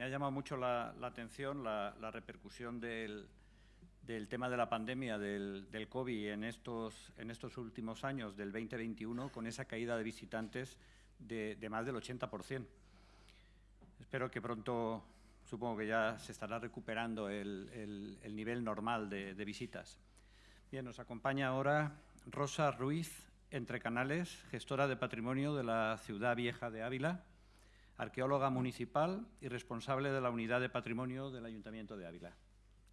Me ha llamado mucho la, atención la, repercusión del, tema de la pandemia del, COVID en estos, últimos años del 2021 con esa caída de visitantes de, más del 80%. Espero que pronto, supongo que ya se estará recuperando el, nivel normal de visitas. Bien, nos acompaña ahora Rosa Ruiz, Entre Canales, gestora de patrimonio de la Ciudad Vieja de Ávila arqueóloga municipal y responsable de la Unidad de Patrimonio del Ayuntamiento de Ávila.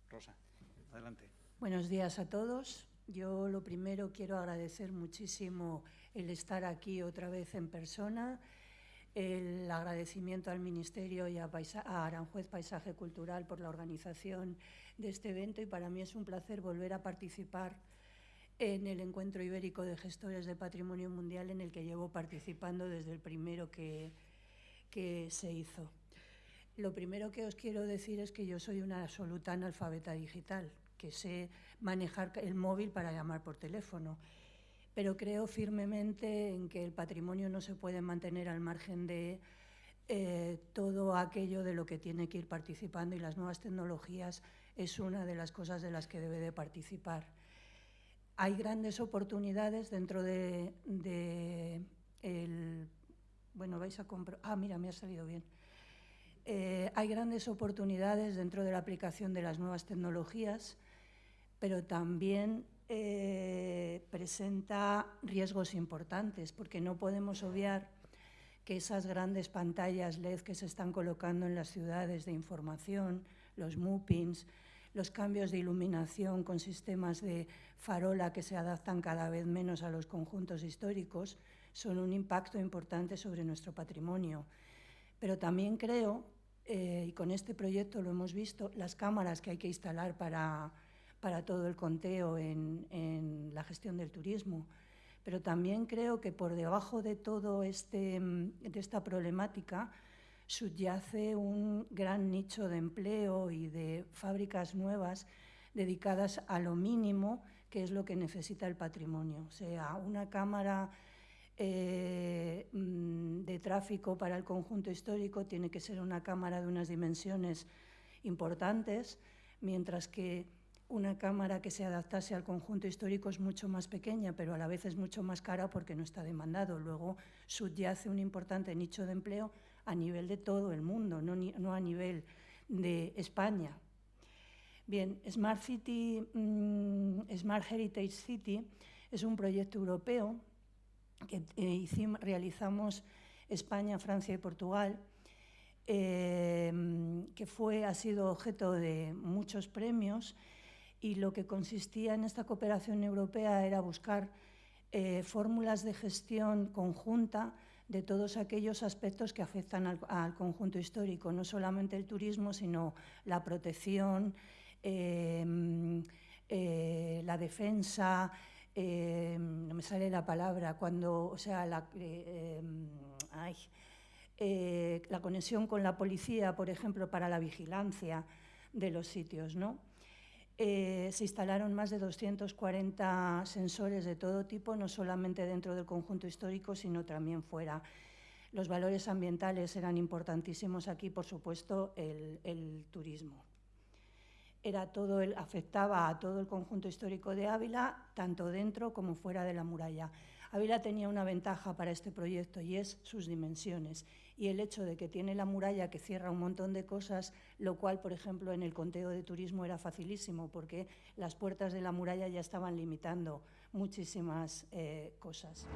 Rosa, adelante. Buenos días a todos. Yo lo primero quiero agradecer muchísimo el estar aquí otra vez en persona, el agradecimiento al Ministerio y a, a, Aranjuez Paisaje Cultural por la organización de este evento y para mí es un placer volver a participar en el Encuentro Ibérico de Gestores de Patrimonio Mundial en el que llevo participando desde el primero que, que se hizo. Lo primero que os quiero decir es que yo soy una absoluta analfabeta digital, que sé manejar el móvil para llamar por teléfono, pero creo firmemente en que el patrimonio no se puede mantener al margen de eh, todo aquello de lo que tiene que ir participando y las nuevas tecnologías es una de las cosas de las que debe de participar. Hay grandes oportunidades dentro de, de el bueno, vais a comprar... Ah, mira, me ha salido bien. Eh, hay grandes oportunidades dentro de la aplicación de las nuevas tecnologías, pero también eh, presenta riesgos importantes, porque no podemos obviar que esas grandes pantallas LED que se están colocando en las ciudades de información, los MUPINs, los cambios de iluminación con sistemas de farola que se adaptan cada vez menos a los conjuntos históricos, son un impacto importante sobre nuestro patrimonio. Pero también creo, eh, y con este proyecto lo hemos visto, las cámaras que hay que instalar para, para todo el conteo en, en, la gestión del turismo. Pero también creo que por debajo de todo este, de esta problemática subyace un gran nicho de empleo y de fábricas nuevas dedicadas a lo mínimo, que es lo que necesita el patrimonio. O sea, una cámara eh, mm, de tráfico para el conjunto histórico tiene que ser una cámara de unas dimensiones importantes, mientras que una cámara que se adaptase al conjunto histórico es mucho más pequeña, pero a la vez es mucho más cara porque no está demandado. Luego subyace un importante nicho de empleo a nivel de todo el mundo, no, no a nivel de España. Bien, Smart City, mm, Smart Heritage City es un proyecto europeo que eh, realizamos España, Francia y Portugal, eh, que fue, ha sido objeto de muchos premios y lo que consistía en esta cooperación europea era buscar eh, fórmulas de gestión conjunta de todos aquellos aspectos que afectan al, conjunto histórico, no solamente el turismo, sino la protección, la defensa, Em, no me sale la palabra, cuando, o sea, la, eh, eh, la conexión con la policía, por ejemplo, para la vigilancia de los sitios, ¿no? Eh, se instalaron más de 240 sensores de todo tipo, no solamente dentro del conjunto histórico, sino también fuera. Los valores ambientales eran importantísimos aquí, por supuesto, el turismo era todo el, afectaba a todo el conjunto histórico de Ávila, tanto dentro como fuera de la muralla. Ávila tenía una ventaja para este proyecto y es sus dimensiones y el hecho de que tiene la muralla que cierra un montón de cosas, lo cual, por ejemplo, en el conteo de turismo era facilísimo porque las puertas de la muralla ya estaban limitando muchísimas eh, cosas.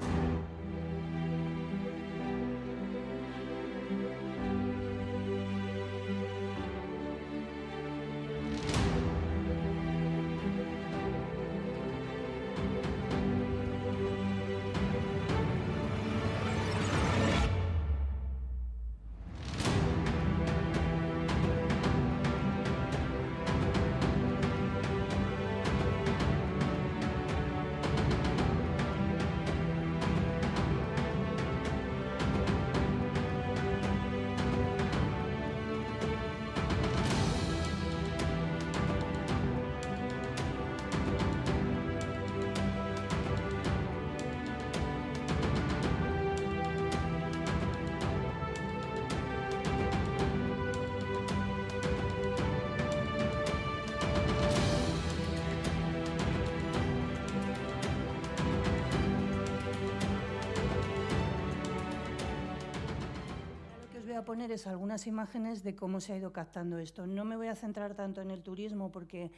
Poner es algunas imágenes de cómo se ha ido captando esto. No me voy a centrar tanto en el turismo porque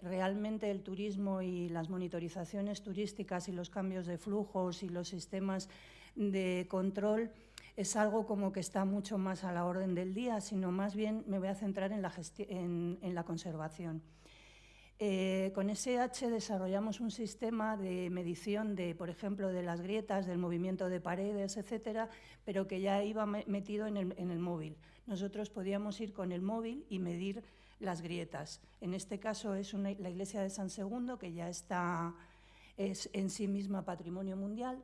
realmente el turismo y las monitorizaciones turísticas y los cambios de flujos y los sistemas de control es algo como que está mucho más a la orden del día, sino más bien me voy a centrar en la, en, en la conservación. Eh, con SH desarrollamos un sistema de medición de, por ejemplo, de las grietas, del movimiento de paredes, etcétera, pero que ya iba metido en el, móvil. Nosotros podíamos ir con el móvil y medir las grietas. En este caso es la iglesia de San Segundo, que ya está es en sí misma patrimonio mundial.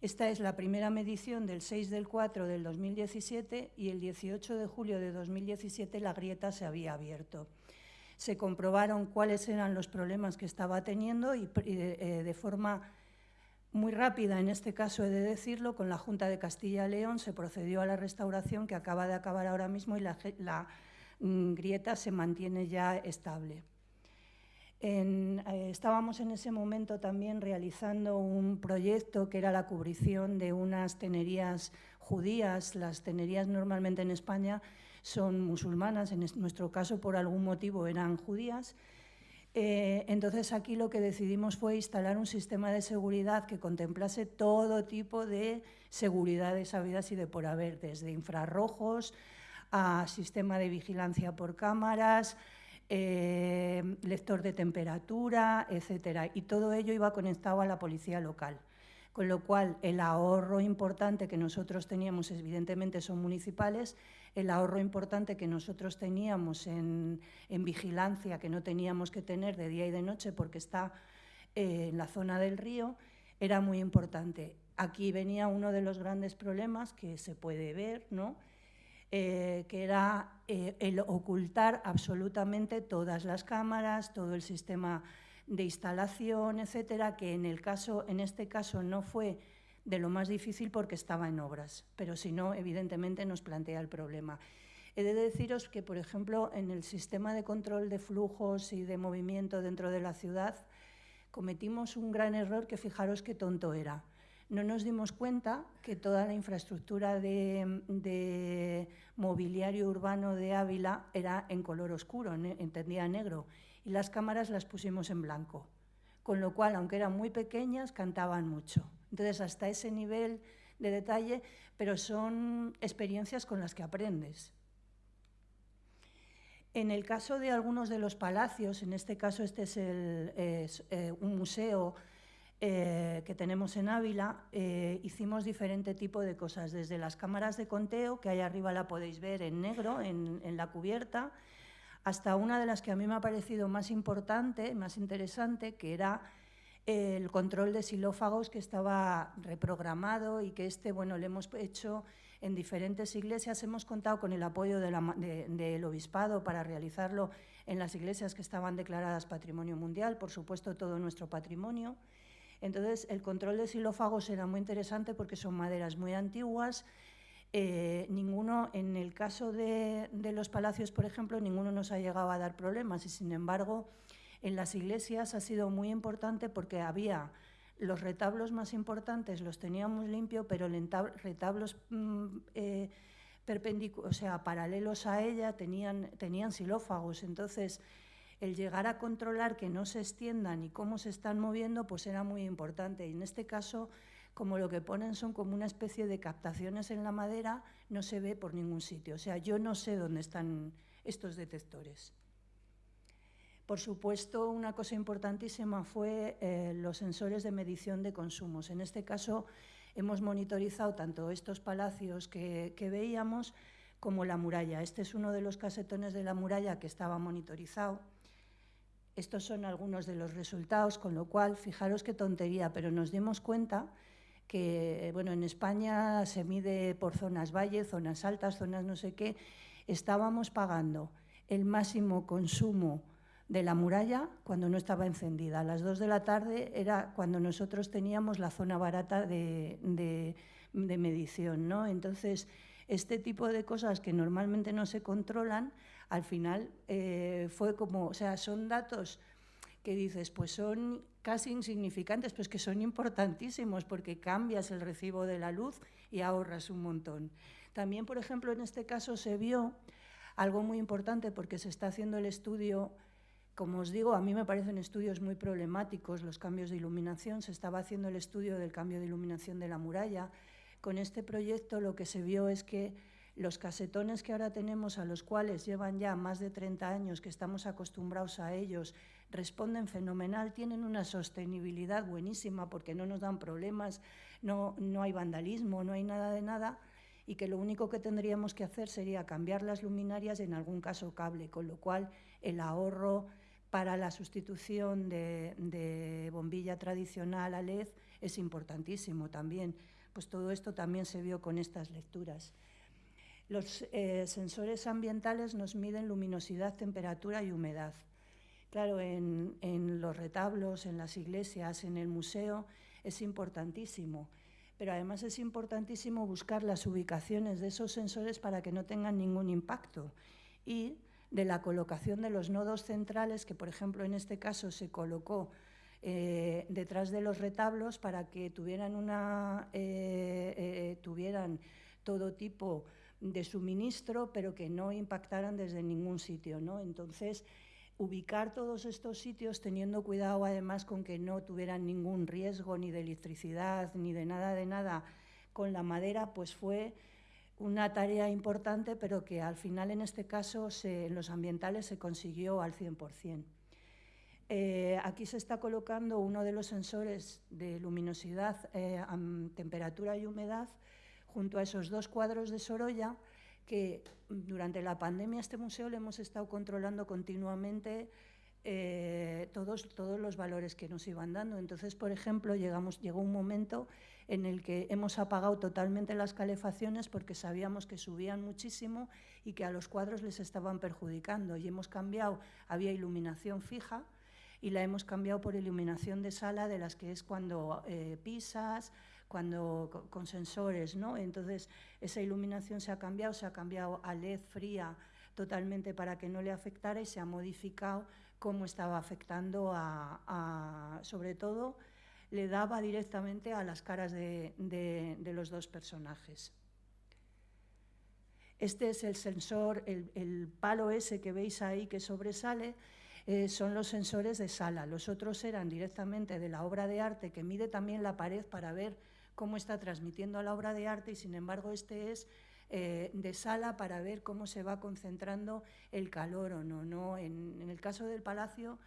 Esta es la primera medición del 6 del 4 del 2017 y el 18 de julio de 2017 la grieta se había abierto se comprobaron cuáles eran los problemas que estaba teniendo y, eh, de forma muy rápida, en este caso he de decirlo, con la Junta de Castilla-León se procedió a la restauración que acaba de acabar ahora mismo y la, mm, grieta se mantiene ya estable. Eh, estábamos en ese momento también realizando un proyecto que era la cubrición de unas tenerías judías. Las tenerías normalmente en España son musulmanas, en nuestro caso por algún motivo eran judías. Eh, entonces aquí lo que decidimos fue instalar un sistema de seguridad que contemplase todo tipo de seguridades habidas y de por haber, desde infrarrojos a sistema de vigilancia por cámaras, eh, lector de temperatura, etcétera. Y todo ello iba conectado a la policía local. Con lo cual, el ahorro importante que nosotros teníamos, evidentemente, son municipales, el ahorro importante que nosotros teníamos en, vigilancia, que no teníamos que tener de día y de noche porque está eh, en la zona del río, era muy importante. Aquí venía uno de los grandes problemas que se puede ver, ¿no? Eh, que era eh, el ocultar absolutamente todas las cámaras, todo el sistema de instalación, etcétera, que en, el caso, en este caso no fue de lo más difícil porque estaba en obras, pero si no, evidentemente nos plantea el problema. He de deciros que, por ejemplo, en el sistema de control de flujos y de movimiento dentro de la ciudad, cometimos un gran error que fijaros qué tonto era. No nos dimos cuenta que toda la infraestructura de, de mobiliario urbano de Ávila era en color oscuro, entendía negro, y las cámaras las pusimos en blanco. Con lo cual, aunque eran muy pequeñas, cantaban mucho. Entonces, hasta ese nivel de detalle, pero son experiencias con las que aprendes. En el caso de algunos de los palacios, en este caso este es, eh, un museo eh, que tenemos en Ávila, eh, hicimos diferente tipo de cosas, desde las cámaras de conteo, que ahí arriba la podéis ver en negro, en, en la cubierta, hasta una de las que a mí me ha parecido más importante, más interesante, que era el control de xilófagos que estaba reprogramado y que este, bueno, lo hemos hecho en diferentes iglesias. Hemos contado con el apoyo del obispado para realizarlo en las iglesias que estaban declaradas Patrimonio Mundial, por supuesto todo nuestro patrimonio. Entonces, el control de xilófagos era muy interesante porque son maderas muy antiguas. Eh, ninguno, en el caso de, los palacios, por ejemplo, ninguno nos ha llegado a dar problemas y, sin embargo, en las iglesias ha sido muy importante porque había los retablos más importantes los teníamos limpio, pero retablos mm, eh, paralelos a ella tenían, tenían xilófagos. Entonces, el llegar a controlar que no se extiendan y cómo se están moviendo, pues era muy importante. Y en este caso, como lo que ponen son como una especie de captaciones en la madera, no se ve por ningún sitio. O sea, yo no sé dónde están estos detectores. Por supuesto, una cosa importantísima fue eh, los sensores de medición de consumos. En este caso, hemos monitorizado tanto estos palacios que, veíamos como la muralla. Este es uno de los casetones de la muralla que estaba monitorizado. Estos son algunos de los resultados, con lo cual, fijaros qué tontería, pero nos dimos cuenta que, bueno, en España se mide por zonas valle, zonas altas, zonas no sé qué, estábamos pagando el máximo consumo de la muralla cuando no estaba encendida. A las dos de la tarde era cuando nosotros teníamos la zona barata de, medición. ¿no? Entonces, este tipo de cosas que normalmente no se controlan, al final eh, fue como, o sea, son datos que dices, pues son casi insignificantes, pues que son importantísimos porque cambias el recibo de la luz y ahorras un montón. También, por ejemplo, en este caso se vio algo muy importante porque se está haciendo el estudio, como os digo, a mí me parecen estudios muy problemáticos los cambios de iluminación, se estaba haciendo el estudio del cambio de iluminación de la muralla. Con este proyecto lo que se vio es que los casetones que ahora tenemos, a los cuales llevan ya más de 30 años que estamos acostumbrados a ellos, responden fenomenal, tienen una sostenibilidad buenísima porque no nos dan problemas, no, no hay vandalismo, no hay nada de nada, y que lo único que tendríamos que hacer sería cambiar las luminarias en algún caso cable, con lo cual el ahorro para la sustitución de, de bombilla tradicional a LED es importantísimo también. Pues todo esto también se vio con estas lecturas. Los eh, sensores ambientales nos miden luminosidad, temperatura y humedad. Claro, en, los retablos, en las iglesias, en el museo, es importantísimo. Pero además es importantísimo buscar las ubicaciones de esos sensores para que no tengan ningún impacto. Y de la colocación de los nodos centrales, que por ejemplo en este caso se colocó eh, detrás de los retablos para que tuvieran, una, eh, tuvieran todo tipo de suministro, pero que no impactaran desde ningún sitio. ¿no? Entonces, ubicar todos estos sitios teniendo cuidado además con que no tuvieran ningún riesgo ni de electricidad ni de nada de nada con la madera, pues fue una tarea importante, pero que al final en este caso en los ambientales se consiguió al 100%. Eh, aquí se está colocando uno de los sensores de luminosidad, eh, temperatura y humedad, junto a esos dos cuadros de Sorolla, que durante la pandemia este museo le hemos estado controlando continuamente eh, todos, todos los valores que nos iban dando. Entonces, por ejemplo, llegamos, llegó un momento en el que hemos apagado totalmente las calefacciones porque sabíamos que subían muchísimo y que a los cuadros les estaban perjudicando. Y hemos cambiado, había iluminación fija y la hemos cambiado por iluminación de sala, de las que es cuando eh, pisas, cuando con sensores, ¿no? Entonces esa iluminación se ha cambiado, se ha cambiado a LED fría totalmente para que no le afectara y se ha modificado cómo estaba afectando a, sobre todo, le daba directamente a las caras de, los dos personajes. Este es el sensor, el, palo ese que veis ahí que sobresale, eh, son los sensores de sala. Los otros eran directamente de la obra de arte que mide también la pared para ver cómo está transmitiendo la obra de arte y sin embargo este es eh, de sala para ver cómo se va concentrando el calor o no. ¿no? En, el caso del palacio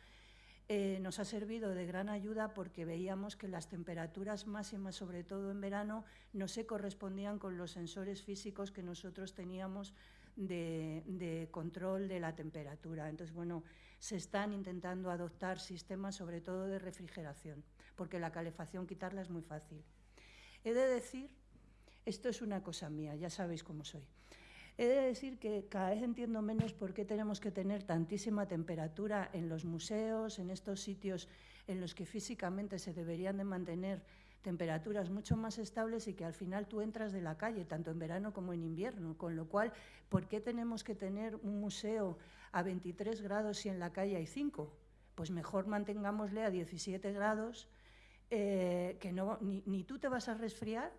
eh, nos ha servido de gran ayuda porque veíamos que las temperaturas máximas, sobre todo en verano, no se correspondían con los sensores físicos que nosotros teníamos de, control de la temperatura. Entonces, bueno, se están intentando adoptar sistemas sobre todo de refrigeración, porque la calefacción quitarla es muy fácil. He de decir, esto es una cosa mía, ya sabéis cómo soy, he de decir que cada vez entiendo menos por qué tenemos que tener tantísima temperatura en los museos, en estos sitios en los que físicamente se deberían de mantener temperaturas mucho más estables y que al final tú entras de la calle, tanto en verano como en invierno. Con lo cual, ¿por qué tenemos que tener un museo a 23 grados si en la calle hay 5? Pues mejor mantengámosle a 17 grados eh, que no, ni, tú te vas a resfriar,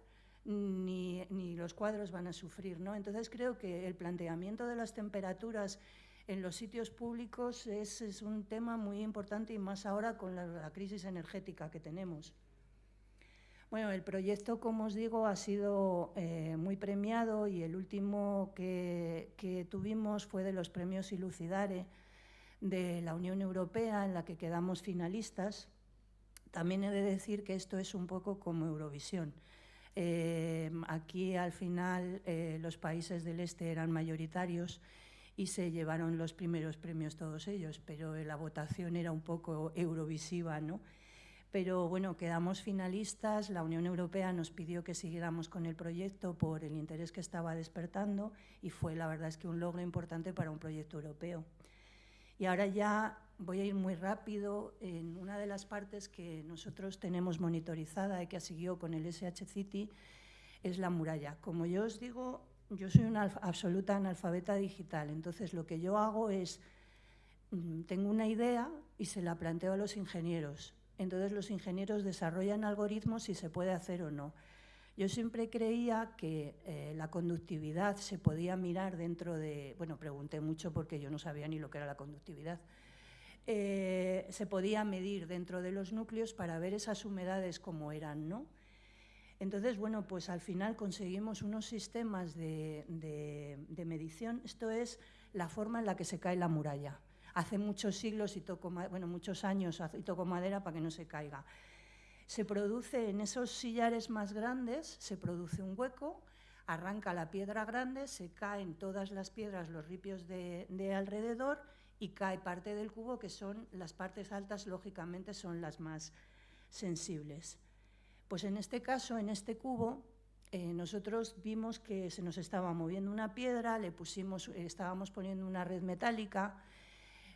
ni, los cuadros van a sufrir. ¿no? Entonces creo que el planteamiento de las temperaturas en los sitios públicos es, un tema muy importante y más ahora con la, crisis energética que tenemos. Bueno, el proyecto, como os digo, ha sido eh, muy premiado y el último que, que, tuvimos fue de los premios Ilucidare de la Unión Europea, en la que quedamos finalistas. También he de decir que esto es un poco como Eurovisión. Eh, aquí al final eh, los países del este eran mayoritarios y se llevaron los primeros premios todos ellos, pero la votación era un poco eurovisiva, ¿no? Pero bueno, quedamos finalistas, la Unión Europea nos pidió que siguiéramos con el proyecto por el interés que estaba despertando y fue la verdad es que un logro importante para un proyecto europeo. Y ahora ya voy a ir muy rápido en una de las partes que nosotros tenemos monitorizada y que seguido con el SH City, es la muralla. Como yo os digo, yo soy una absoluta analfabeta digital, entonces lo que yo hago es mm, tengo una idea y se la planteo a los ingenieros. Entonces los ingenieros desarrollan algoritmos si se puede hacer o no. Yo siempre creía que eh, la conductividad se podía mirar dentro de... Bueno, pregunté mucho porque yo no sabía ni lo que era la conductividad. Eh, se podía medir dentro de los núcleos para ver esas humedades como eran, ¿no? Entonces, bueno, pues al final conseguimos unos sistemas de, medición. Esto es la forma en la que se cae la muralla. Hace muchos siglos y toco, bueno, muchos años y toco madera para que no se caiga. Se produce en esos sillares más grandes, se produce un hueco, arranca la piedra grande, se caen todas las piedras, los ripios de, de alrededor y cae parte del cubo, que son las partes altas, lógicamente son las más sensibles. Pues en este caso, en este cubo, eh, nosotros vimos que se nos estaba moviendo una piedra, le pusimos, eh, estábamos poniendo una red metálica,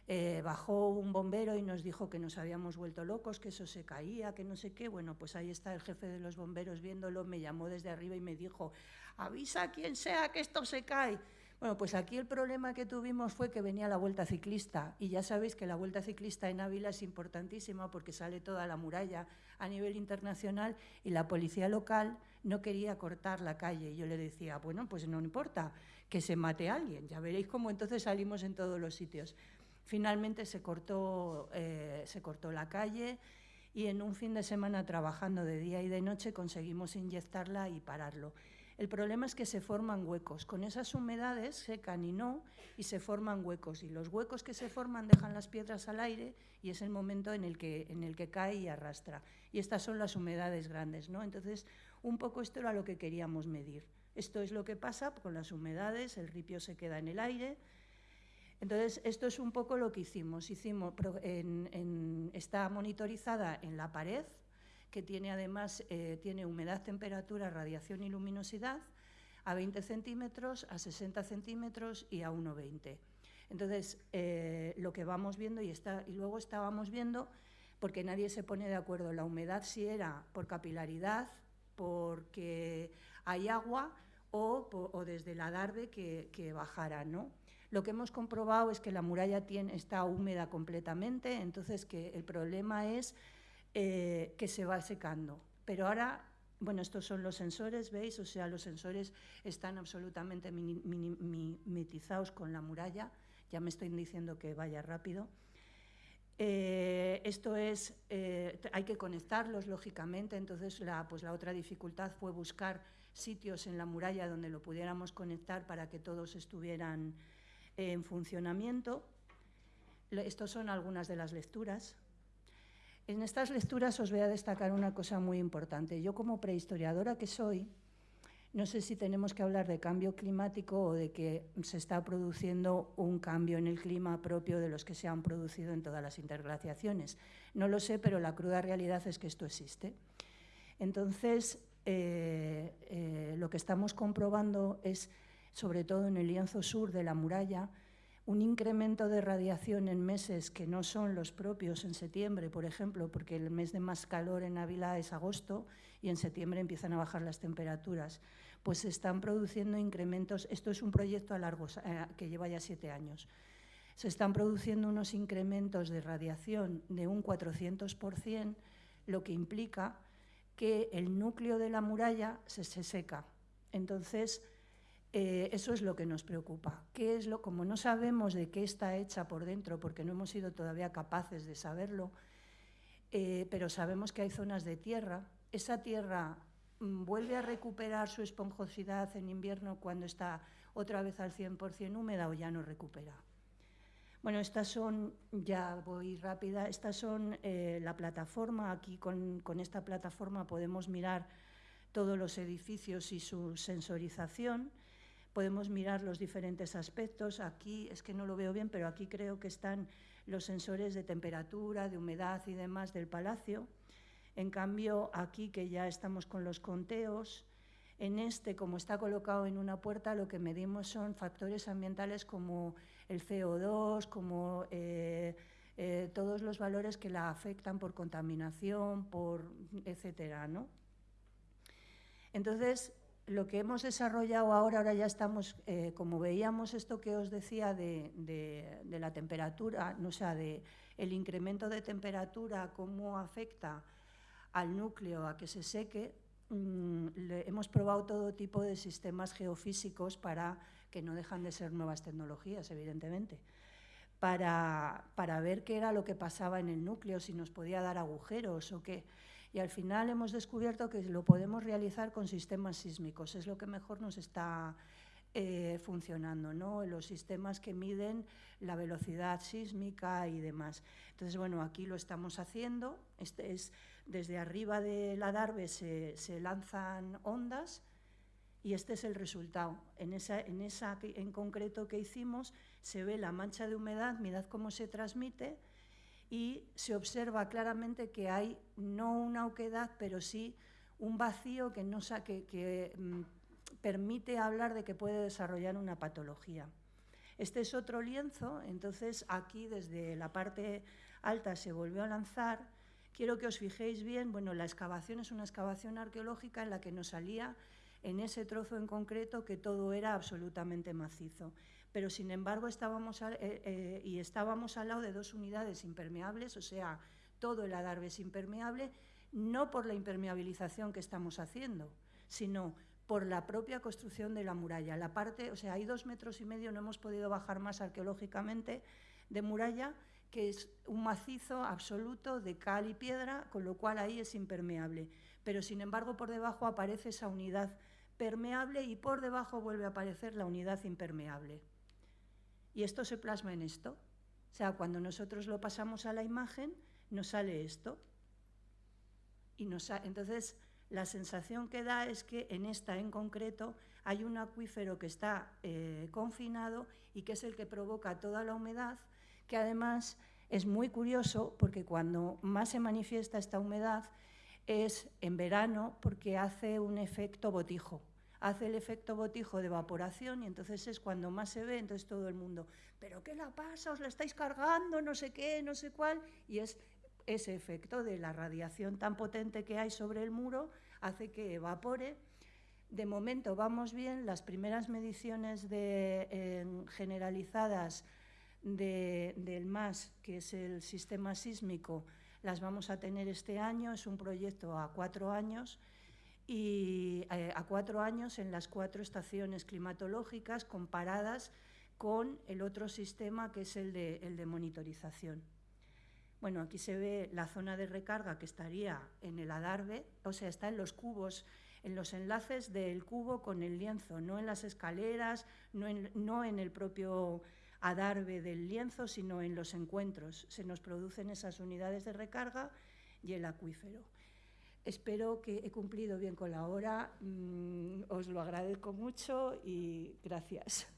eh, bajó un bombero y nos dijo que nos habíamos vuelto locos, que eso se caía, que no sé qué. Bueno, pues ahí está el jefe de los bomberos viéndolo, me llamó desde arriba y me dijo, avisa a quien sea que esto se cae. Bueno, pues aquí el problema que tuvimos fue que venía la vuelta ciclista y ya sabéis que la vuelta ciclista en Ávila es importantísima porque sale toda la muralla a nivel internacional y la policía local no quería cortar la calle. Yo le decía, bueno, pues no importa que se mate alguien, ya veréis cómo entonces salimos en todos los sitios. Finalmente se cortó, eh, se cortó la calle y en un fin de semana trabajando de día y de noche conseguimos inyectarla y pararlo. El problema es que se forman huecos. Con esas humedades secan y no, y se forman huecos. Y los huecos que se forman dejan las piedras al aire y es el momento en el que, en el que cae y arrastra. Y estas son las humedades grandes. ¿no? Entonces, un poco esto era lo que queríamos medir. Esto es lo que pasa con las humedades, el ripio se queda en el aire. Entonces, esto es un poco lo que hicimos. hicimos está monitorizada en la pared, que tiene además eh, tiene humedad, temperatura, radiación y luminosidad a 20 centímetros, a 60 centímetros y a 1,20. Entonces, eh, lo que vamos viendo y, está, y luego estábamos viendo, porque nadie se pone de acuerdo, la humedad si era por capilaridad, porque hay agua o, desde la adarve que, que bajara, ¿no? Lo que hemos comprobado es que la muralla tiene, está húmeda completamente, entonces que el problema es eh, que se va secando. Pero ahora, bueno, estos son los sensores, ¿veis? O sea, los sensores están absolutamente mimetizados con la muralla. Ya me estoy diciendo que vaya rápido. Eh, esto es, eh, hay que conectarlos, lógicamente, entonces la, pues la otra dificultad fue buscar sitios en la muralla donde lo pudiéramos conectar para que todos estuvieran en funcionamiento. Estos son algunas de las lecturas. En estas lecturas os voy a destacar una cosa muy importante. Yo como prehistoriadora que soy, no sé si tenemos que hablar de cambio climático o de que se está produciendo un cambio en el clima propio de los que se han producido en todas las interglaciaciones. No lo sé, pero la cruda realidad es que esto existe. Entonces, eh, eh, lo que estamos comprobando es, sobre todo en el lienzo sur de la muralla, un incremento de radiación en meses que no son los propios en septiembre, por ejemplo, porque el mes de más calor en Ávila es agosto y en septiembre empiezan a bajar las temperaturas, pues se están produciendo incrementos, esto es un proyecto a largo, eh, que lleva ya siete años, se están produciendo unos incrementos de radiación de un 400%, lo que implica que el núcleo de la muralla se, se seca. Entonces, eh, eso es lo que nos preocupa. ¿Qué es lo, como no sabemos de qué está hecha por dentro, porque no hemos sido todavía capaces de saberlo, eh, pero sabemos que hay zonas de tierra, esa tierra mm, vuelve a recuperar su esponjosidad en invierno cuando está otra vez al 100% húmeda o ya no recupera. Bueno, estas son, ya voy rápida, estas son eh, la plataforma, aquí con, con esta plataforma podemos mirar todos los edificios y su sensorización podemos mirar los diferentes aspectos. Aquí es que no lo veo bien, pero aquí creo que están los sensores de temperatura, de humedad y demás del palacio. En cambio, aquí que ya estamos con los conteos, en este, como está colocado en una puerta, lo que medimos son factores ambientales como el CO2, como eh, eh, todos los valores que la afectan por contaminación, por etcétera, ¿no? Entonces, lo que hemos desarrollado ahora, ahora ya estamos, eh, como veíamos esto que os decía de, la temperatura, no sea, de el incremento de temperatura, cómo afecta al núcleo a que se seque, mm, hemos probado todo tipo de sistemas geofísicos para que no dejan de ser nuevas tecnologías, evidentemente, para, para ver qué era lo que pasaba en el núcleo, si nos podía dar agujeros o qué y al final hemos descubierto que lo podemos realizar con sistemas sísmicos, es lo que mejor nos está eh, funcionando, ¿no? los sistemas que miden la velocidad sísmica y demás. Entonces, bueno, aquí lo estamos haciendo, este es, desde arriba de la DARVE se, se lanzan ondas y este es el resultado. En esa, en esa en concreto que hicimos se ve la mancha de humedad, mirad cómo se transmite, y se observa claramente que hay no una oquedad, pero sí un vacío que, no, que, que mm, permite hablar de que puede desarrollar una patología. Este es otro lienzo, entonces aquí desde la parte alta se volvió a lanzar. Quiero que os fijéis bien, bueno, la excavación es una excavación arqueológica en la que nos salía en ese trozo en concreto que todo era absolutamente macizo pero sin embargo estábamos, eh, eh, y estábamos al lado de dos unidades impermeables, o sea, todo el adarve es impermeable, no por la impermeabilización que estamos haciendo, sino por la propia construcción de la muralla. La parte, o sea, hay dos metros y medio, no hemos podido bajar más arqueológicamente, de muralla, que es un macizo absoluto de cal y piedra, con lo cual ahí es impermeable. Pero sin embargo, por debajo aparece esa unidad permeable y por debajo vuelve a aparecer la unidad impermeable. Y esto se plasma en esto. O sea, cuando nosotros lo pasamos a la imagen, nos sale esto. Y entonces, la sensación que da es que en esta en concreto hay un acuífero que está eh, confinado y que es el que provoca toda la humedad, que además es muy curioso porque cuando más se manifiesta esta humedad es en verano porque hace un efecto botijo hace el efecto botijo de evaporación y entonces es cuando más se ve, entonces todo el mundo, ¿pero qué la pasa? ¿Os la estáis cargando? No sé qué, no sé cuál. Y es ese efecto de la radiación tan potente que hay sobre el muro hace que evapore. De momento vamos bien, las primeras mediciones generalizadas del MAS, que es el sistema sísmico, las vamos a tener este año, es un proyecto a cuatro años, y eh, a cuatro años en las cuatro estaciones climatológicas comparadas con el otro sistema que es el de, el de monitorización. Bueno, aquí se ve la zona de recarga que estaría en el adarve, o sea, está en los cubos, en los enlaces del cubo con el lienzo, no en las escaleras, no en, no en el propio adarve del lienzo, sino en los encuentros. Se nos producen esas unidades de recarga y el acuífero. Espero que he cumplido bien con la hora, mm, os lo agradezco mucho y gracias.